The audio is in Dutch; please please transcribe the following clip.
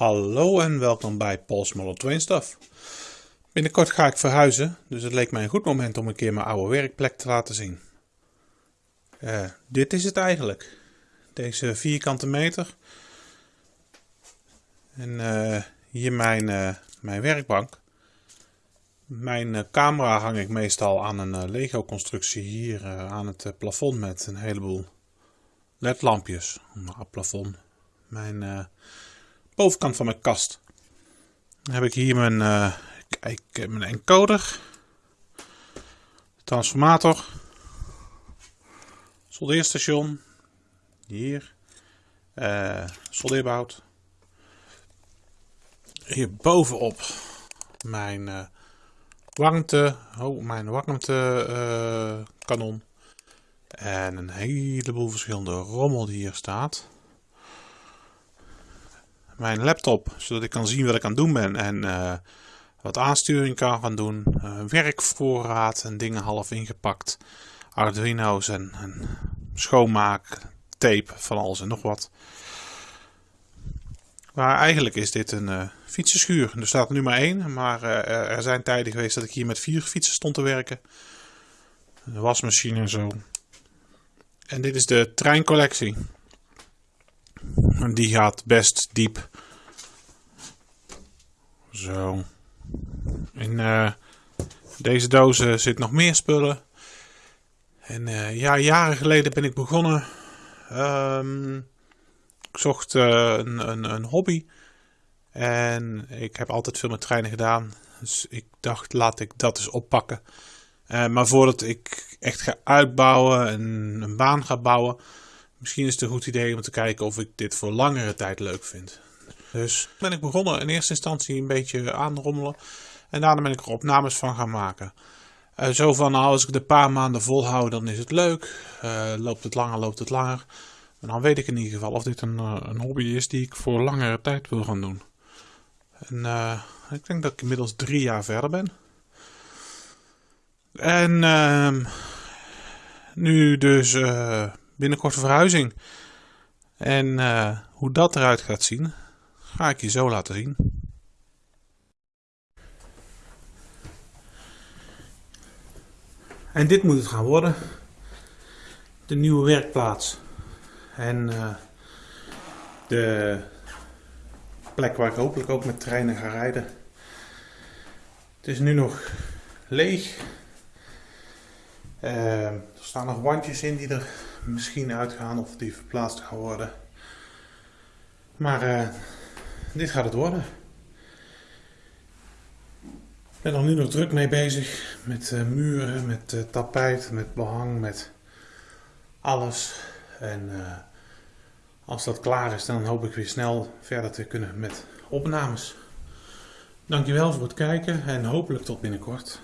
Hallo en welkom bij Paul's Model Train Stuff. Binnenkort ga ik verhuizen, dus het leek mij een goed moment om een keer mijn oude werkplek te laten zien. Eh, dit is het eigenlijk. Deze vierkante meter. En eh, hier mijn, eh, mijn werkbank. Mijn camera hang ik meestal aan een Lego constructie hier aan het plafond met een heleboel ledlampjes. het plafond. Mijn bovenkant van mijn kast. Dan heb ik hier mijn, uh, kijk, mijn encoder, transformator, soldeerstation, hier, uh, soldeerbout. Hier bovenop mijn uh, warmte, oh, mijn warmte kanon. En een heleboel verschillende rommel die hier staat mijn laptop, zodat ik kan zien wat ik aan het doen ben en uh, wat aansturing kan gaan doen. Uh, werkvoorraad en dingen half ingepakt. Arduino's en, schoonmaak, tape, van alles en nog wat. Maar eigenlijk is dit een uh, fietsenschuur. Er staat nu maar één, maar er zijn tijden geweest dat ik hier met vier fietsen stond te werken. Een wasmachine en zo. En dit is de treincollectie. Die gaat best diep. Zo. In uh, deze dozen zit nog meer spullen. En uh, ja, jaren geleden ben ik begonnen. Um, ik zocht uh, een, een, een, hobby. En ik heb altijd veel met treinen gedaan. Dus ik dacht, laat ik dat eens oppakken. maar voordat ik echt ga uitbouwen en een baan ga bouwen, Misschien is het een goed idee om te kijken of ik dit voor langere tijd leuk vind. Dus ben ik begonnen in eerste instantie een beetje aanrommelen. En daarna ben ik er opnames van gaan maken. Uh, zo van, nou, als ik de paar maanden volhoud, dan is het leuk. Uh, loopt het langer, loopt het langer. En dan weet ik in ieder geval of dit een, uh, een hobby is die ik voor langere tijd wil gaan doen. En ik denk dat ik inmiddels drie jaar verder ben. En ehm, nu dus binnenkort verhuizing. En hoe dat eruit gaat zien, ga ik je zo laten zien. En dit moet het gaan worden. De nieuwe werkplaats. En uh, de plek waar ik hopelijk ook met treinen ga rijden. Het is nu nog leeg. Uh, er staan nog wandjes in die er misschien uitgaan of die verplaatst gaan worden. Maar uh, dit gaat het worden. Ik ben er nu nog druk mee bezig met uh, muren, met uh, tapijt, met behang, met alles. En als dat klaar is, dan hoop ik weer snel verder te kunnen met opnames. Dankjewel voor het kijken en hopelijk tot binnenkort.